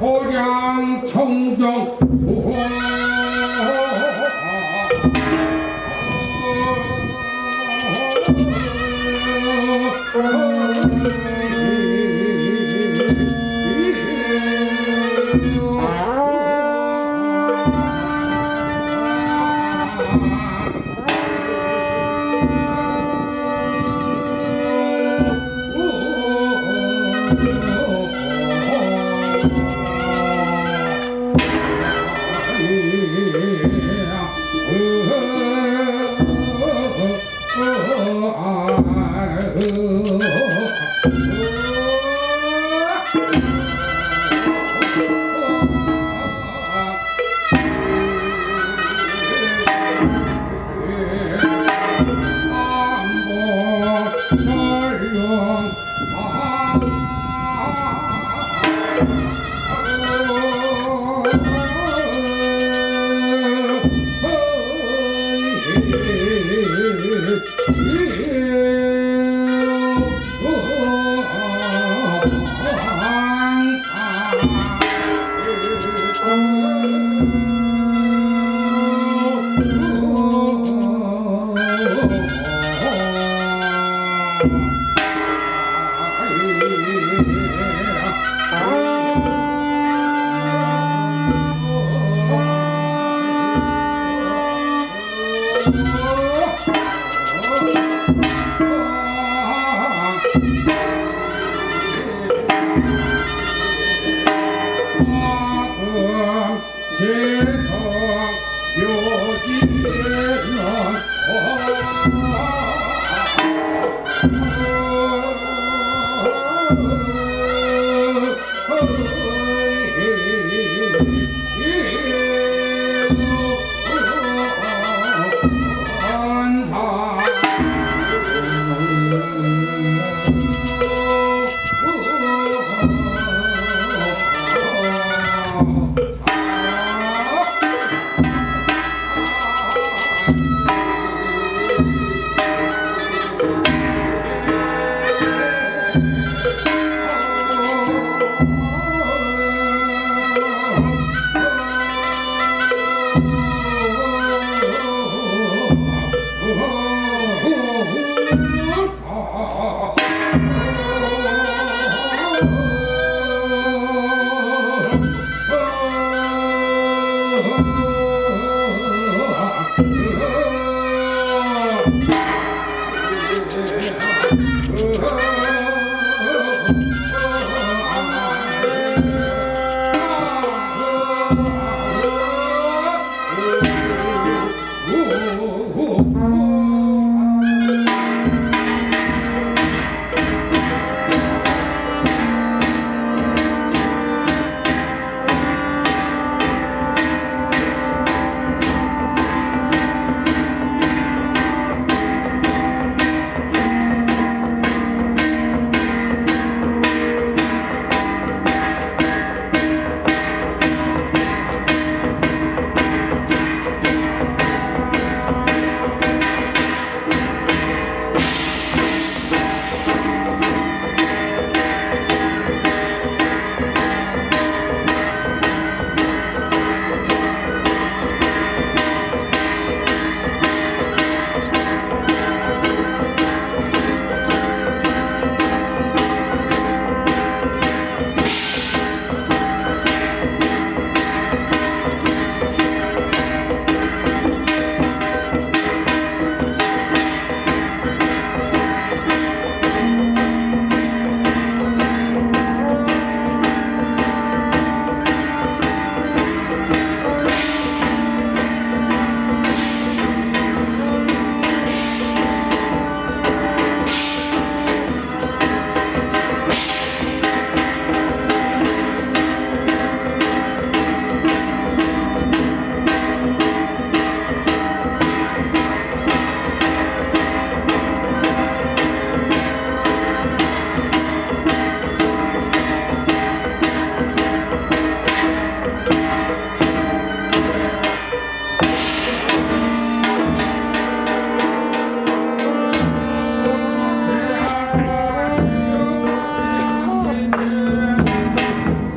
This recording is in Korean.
호량 청정. 한번 Yeah.